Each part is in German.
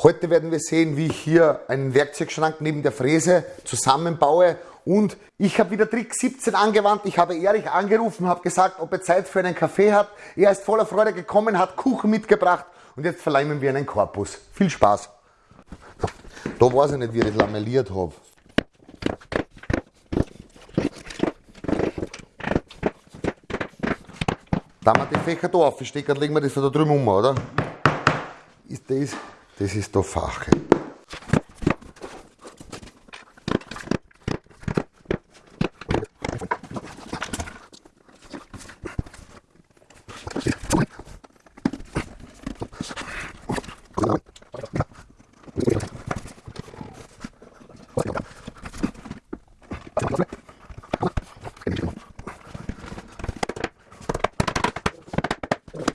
Heute werden wir sehen, wie ich hier einen Werkzeugschrank neben der Fräse zusammenbaue und ich habe wieder Trick 17 angewandt. Ich habe Erich angerufen, habe gesagt, ob er Zeit für einen Kaffee hat. Er ist voller Freude gekommen, hat Kuchen mitgebracht und jetzt verleimen wir einen Korpus. Viel Spaß. Da weiß ich nicht, wie ich das lamelliert habe. Da wir die Fächer da aufstecken, legen wir das da drüben um, oder? Ist das, das ist da Fache.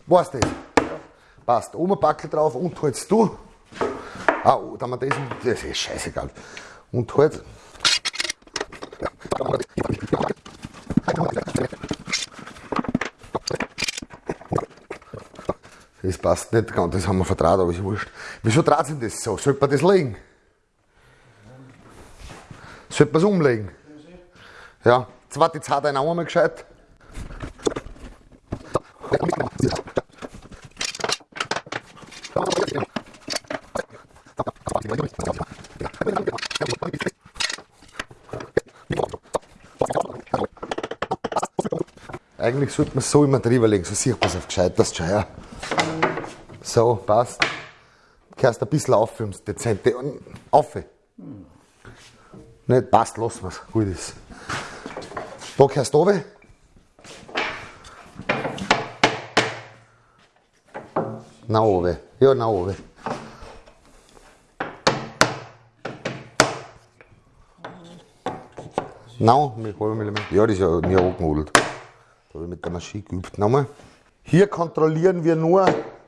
Du das? Passt. Oben Backel drauf und holst du. Ah, da haben wir das, das ist scheißegal. Und halt. Das passt nicht ganz, das haben wir vertraut, aber ist wurscht. Wieso dreht sich das so? Sollte man das legen? Sollte man es umlegen? Ja, zweite Zeit ein einmal gescheit. Eigentlich sollte man es so immer drüber legen, so sieht man es auf gescheiterst schon, ja. So, passt. Kehrst ein bisschen auf ums Dezente. Auf. Nicht passt, lassen wir es. Gut ist. Da kehrst du runter. Nach oben. Ja, nach oben. Nein, mit halben Millimeter. Ja, das ist ja nie angemodelt. Da habe ich mit der Maschine geübt. Nochmal. Hier kontrollieren wir nur,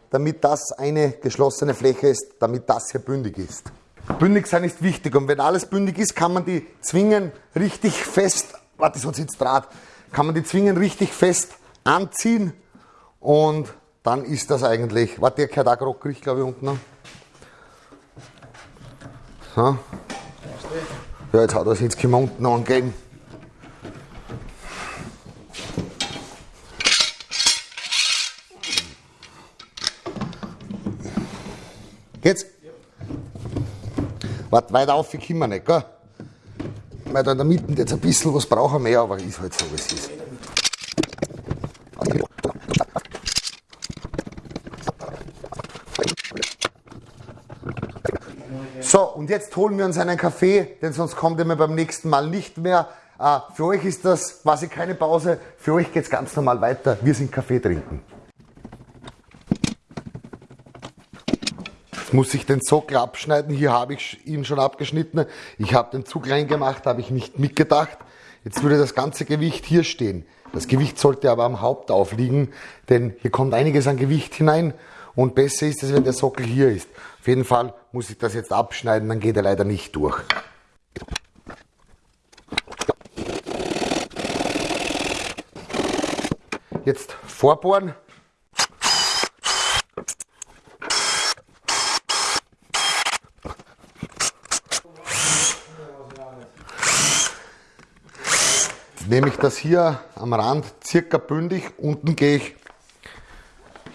damit das eine geschlossene Fläche ist, damit das hier bündig ist. Bündig sein ist wichtig und wenn alles bündig ist, kann man die Zwingen richtig fest, warte, sonst sitzt Draht, kann man die Zwingen richtig fest anziehen und dann ist das eigentlich, warte, der gehört auch grockrig, glaube ich, unten noch. So. Ja, jetzt hat er sich jetzt unten angegeben. Geht's? Warte, weiter auf, ich wir nicht, gell? Weil da in der Mitte jetzt ein bisschen was brauchen mehr, aber ist halt so, wie es ist. So, und jetzt holen wir uns einen Kaffee, denn sonst kommt er mir beim nächsten Mal nicht mehr. Äh, für euch ist das quasi keine Pause, für euch geht es ganz normal weiter. Wir sind Kaffee trinken. Muss ich den Sockel abschneiden. Hier habe ich ihn schon abgeschnitten. Ich habe den zu klein gemacht, habe ich nicht mitgedacht. Jetzt würde das ganze Gewicht hier stehen. Das Gewicht sollte aber am Haupt aufliegen, denn hier kommt einiges an Gewicht hinein und besser ist es, wenn der Sockel hier ist. Auf jeden Fall muss ich das jetzt abschneiden, dann geht er leider nicht durch. Jetzt vorbohren. Nehme ich das hier am Rand circa bündig, unten gehe ich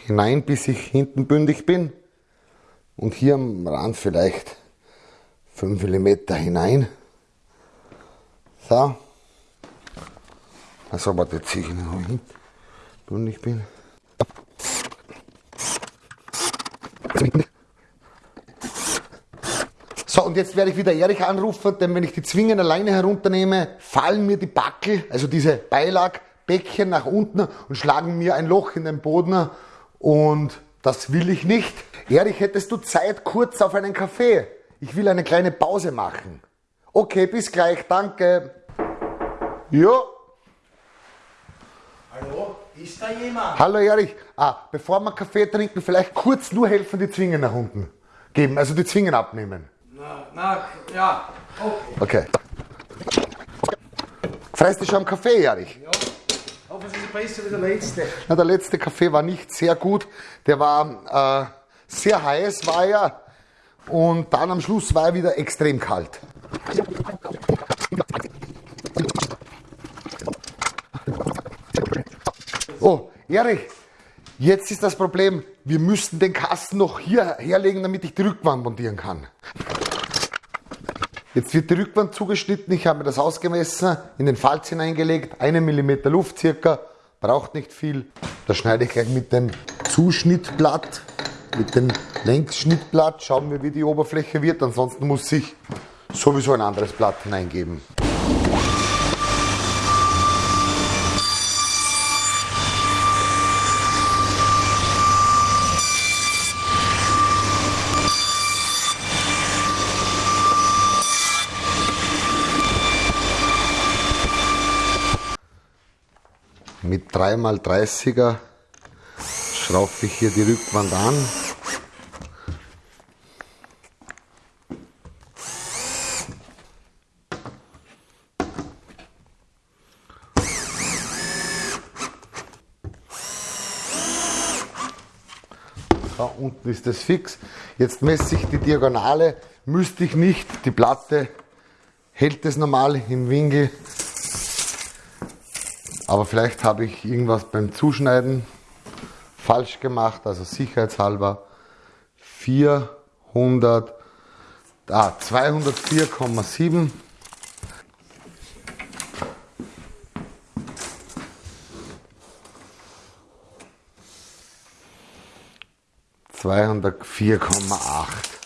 hinein, bis ich hinten bündig bin und hier am Rand vielleicht 5 mm hinein. So. Also, warte, ziehe ich noch hin, bündig bin. So, und jetzt werde ich wieder Erich anrufen, denn wenn ich die Zwingen alleine herunternehme, fallen mir die Backel, also diese Beilagbäckchen nach unten und schlagen mir ein Loch in den Boden und das will ich nicht. Erich, hättest du Zeit kurz auf einen Kaffee? Ich will eine kleine Pause machen. Okay, bis gleich, danke. Ja. Hallo, ist da jemand? Hallo Erich. Ah, bevor wir Kaffee trinken, vielleicht kurz nur helfen, die Zwingen nach unten geben, also die Zwingen abnehmen. Na, ja, okay. Okay. Freust du schon am Kaffee, Erich? Ja, aber es ist besser wie der letzte. Na, der letzte Kaffee war nicht sehr gut. Der war äh, sehr heiß, war er. Und dann am Schluss war er wieder extrem kalt. Oh, Erich, jetzt ist das Problem, wir müssten den Kasten noch hier herlegen, damit ich die Rückwand montieren kann. Jetzt wird die Rückwand zugeschnitten, ich habe mir das ausgemessen, in den Falz hineingelegt, einen Millimeter Luft circa, braucht nicht viel. Da schneide ich gleich mit dem Zuschnittblatt, mit dem Längsschnittblatt, schauen wir wie die Oberfläche wird, ansonsten muss ich sowieso ein anderes Blatt hineingeben. Mit 3x30er schraufe ich hier die Rückwand an. Da unten ist das fix. Jetzt messe ich die Diagonale. Müsste ich nicht. Die Platte hält es normal im Winkel. Aber vielleicht habe ich irgendwas beim Zuschneiden falsch gemacht, also sicherheitshalber 400, ah, 204,7. Zweihundertvier Komma acht.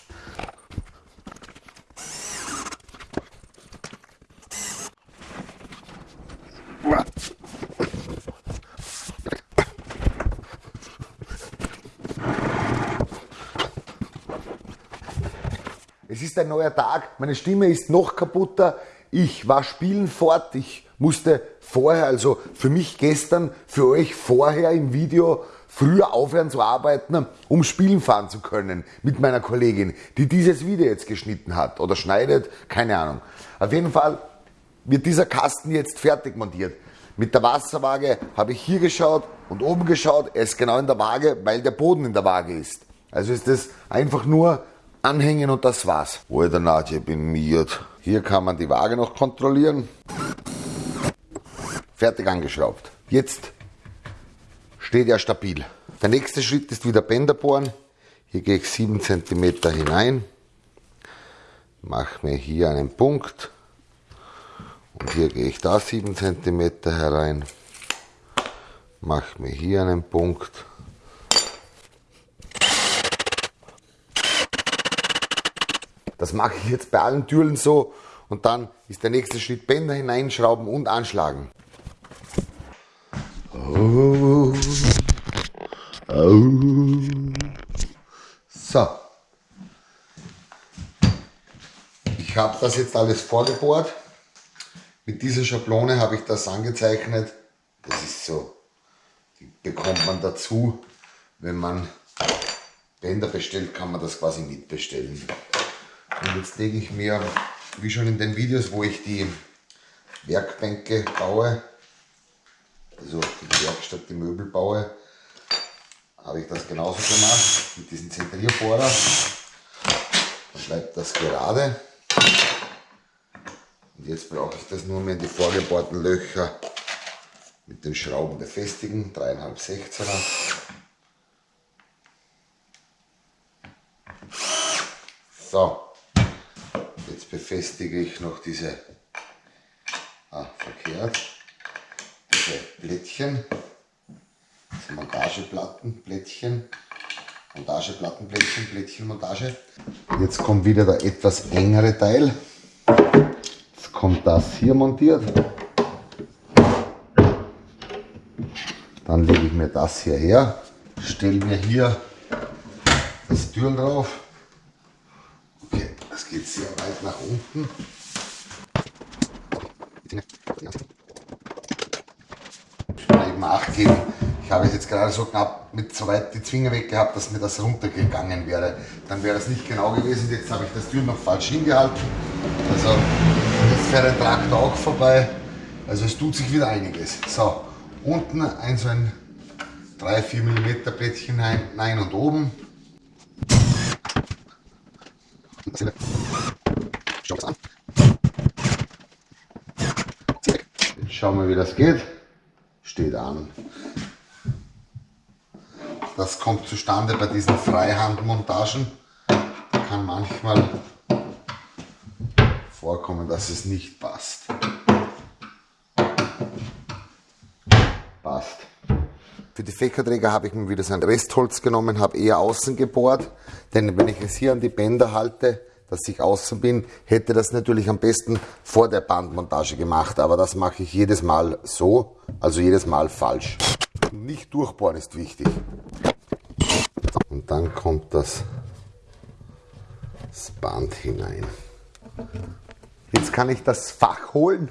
Ein neuer Tag, meine Stimme ist noch kaputter. Ich war spielen fort, ich musste vorher, also für mich gestern, für euch vorher im Video früher aufhören zu arbeiten, um spielen fahren zu können mit meiner Kollegin, die dieses Video jetzt geschnitten hat oder schneidet, keine Ahnung. Auf jeden Fall wird dieser Kasten jetzt fertig montiert. Mit der Wasserwaage habe ich hier geschaut und oben geschaut, er ist genau in der Waage, weil der Boden in der Waage ist. Also ist es einfach nur anhängen und das war's. Alter Nadja, ich bin miert. Hier kann man die Waage noch kontrollieren. Fertig angeschraubt. Jetzt steht er stabil. Der nächste Schritt ist wieder Bänder bohren. Hier gehe ich 7 cm hinein. Mache mir hier einen Punkt. Und hier gehe ich da 7 cm herein. Mache mir hier einen Punkt. Das mache ich jetzt bei allen Türen so und dann ist der nächste Schritt Bänder hineinschrauben und anschlagen. So. Ich habe das jetzt alles vorgebohrt. Mit dieser Schablone habe ich das angezeichnet. Das ist so, die bekommt man dazu, wenn man Bänder bestellt, kann man das quasi mitbestellen. Und jetzt lege ich mir, wie schon in den Videos, wo ich die Werkbänke baue, also die Werkstatt, die Möbel baue, habe ich das genauso gemacht mit diesem Zentrierbohrer. Dann bleibt das gerade. Und jetzt brauche ich das nur mehr in die vorgebohrten Löcher mit den Schrauben befestigen, 3,5 16er. So, befestige ich noch diese, ah, verkehrt, diese Plättchen, diese Montageplatten, Plättchen, Montageplatten, Plättchen, Plättchenmontage. Jetzt kommt wieder der etwas engere Teil. Jetzt kommt das hier montiert. Dann lege ich mir das hier her, stelle mir hier das Türl drauf geht sehr weit nach unten. Eben Acht geben. Ich habe es jetzt gerade so knapp mit so weit die Zwinger weg gehabt, dass mir das runtergegangen wäre. Dann wäre das nicht genau gewesen. Jetzt habe ich das Tür noch falsch hingehalten. Also jetzt fährt ein Traktor auch vorbei. Also es tut sich wieder einiges. So, unten ein so ein 3-4 mm Plättchen hinein und oben Schau es an. Jetzt schauen wir, wie das geht. Steht an. Das kommt zustande bei diesen Freihandmontagen. Da kann manchmal vorkommen, dass es nicht passt. Passt. Für die Fächerträger habe ich mir wieder so ein Restholz genommen, habe eher außen gebohrt, denn wenn ich es hier an die Bänder halte, dass ich außen bin, hätte das natürlich am besten vor der Bandmontage gemacht, aber das mache ich jedes Mal so, also jedes Mal falsch. Nicht durchbohren ist wichtig. Und dann kommt das, das Band hinein. Jetzt kann ich das Fach holen.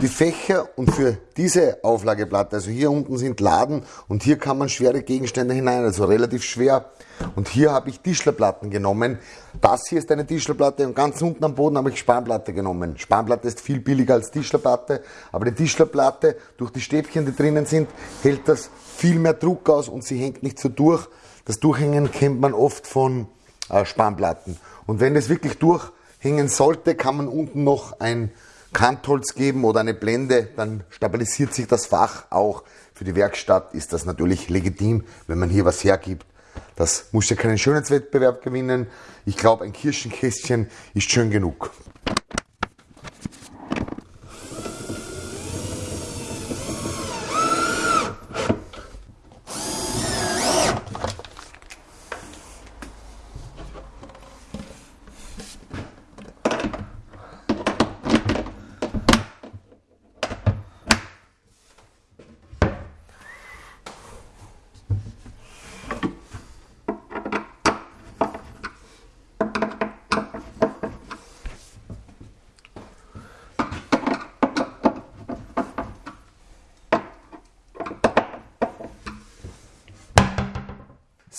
Die Fächer und für diese Auflageplatte, also hier unten sind Laden und hier kann man schwere Gegenstände hinein, also relativ schwer. Und hier habe ich Tischlerplatten genommen. Das hier ist eine Tischlerplatte und ganz unten am Boden habe ich Spanplatte genommen. Spanplatte ist viel billiger als Tischlerplatte, aber die Tischlerplatte, durch die Stäbchen, die drinnen sind, hält das viel mehr Druck aus und sie hängt nicht so durch. Das Durchhängen kennt man oft von äh, Spanplatten. Und wenn es wirklich durchhängen sollte, kann man unten noch ein Kantholz geben oder eine Blende, dann stabilisiert sich das Fach auch. Für die Werkstatt ist das natürlich legitim, wenn man hier was hergibt. Das muss ja keinen Schönheitswettbewerb gewinnen. Ich glaube, ein Kirschenkästchen ist schön genug.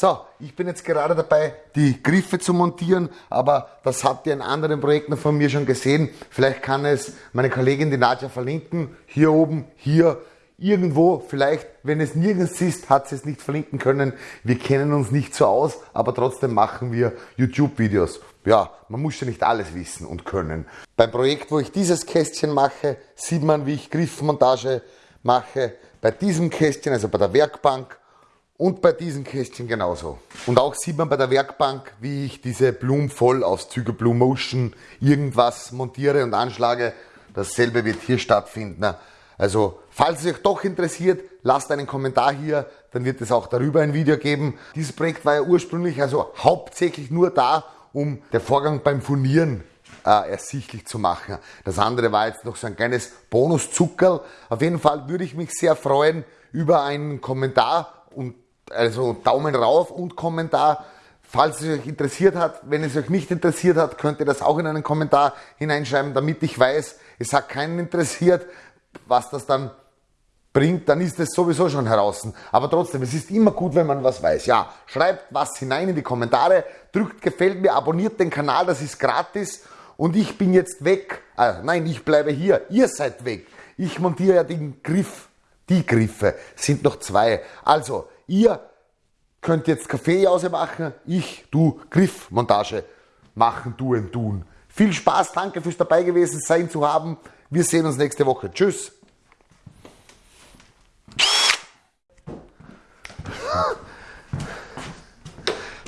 So, ich bin jetzt gerade dabei, die Griffe zu montieren, aber das habt ihr in anderen Projekten von mir schon gesehen. Vielleicht kann es meine Kollegin, die Nadja, verlinken. Hier oben, hier, irgendwo. Vielleicht, wenn es nirgends ist, hat sie es nicht verlinken können. Wir kennen uns nicht so aus, aber trotzdem machen wir YouTube-Videos. Ja, man muss ja nicht alles wissen und können. Beim Projekt, wo ich dieses Kästchen mache, sieht man, wie ich Griffmontage mache. Bei diesem Kästchen, also bei der Werkbank, und bei diesen Kästchen genauso. Und auch sieht man bei der Werkbank, wie ich diese Blumvollauszüge Blue Motion irgendwas montiere und anschlage. Dasselbe wird hier stattfinden. Also, falls es euch doch interessiert, lasst einen Kommentar hier, dann wird es auch darüber ein Video geben. Dieses Projekt war ja ursprünglich also hauptsächlich nur da, um den Vorgang beim Furnieren äh, ersichtlich zu machen. Das andere war jetzt noch so ein kleines Bonuszuckerl. Auf jeden Fall würde ich mich sehr freuen über einen Kommentar und also Daumen rauf und Kommentar. Falls es euch interessiert hat, wenn es euch nicht interessiert hat, könnt ihr das auch in einen Kommentar hineinschreiben, damit ich weiß, es hat keinen interessiert, was das dann bringt, dann ist es sowieso schon heraus. Aber trotzdem, es ist immer gut, wenn man was weiß. Ja, schreibt was hinein in die Kommentare, drückt gefällt mir, abonniert den Kanal, das ist gratis. Und ich bin jetzt weg. Ah, nein, ich bleibe hier. Ihr seid weg. Ich montiere ja den Griff. Die Griffe sind noch zwei. Also, Ihr könnt jetzt Kaffeejause machen, ich, du, Griffmontage machen, tun, tun. Viel Spaß, danke fürs dabei gewesen sein zu haben. Wir sehen uns nächste Woche. Tschüss.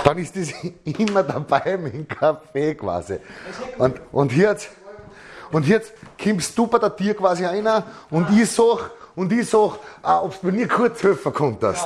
Dann ist das immer dabei mit dem Kaffee quasi. Und, und jetzt, und jetzt kommst du bei der Tier quasi einer und ich sag, und ich sag, ah, ob du mir kurz helfen konntest.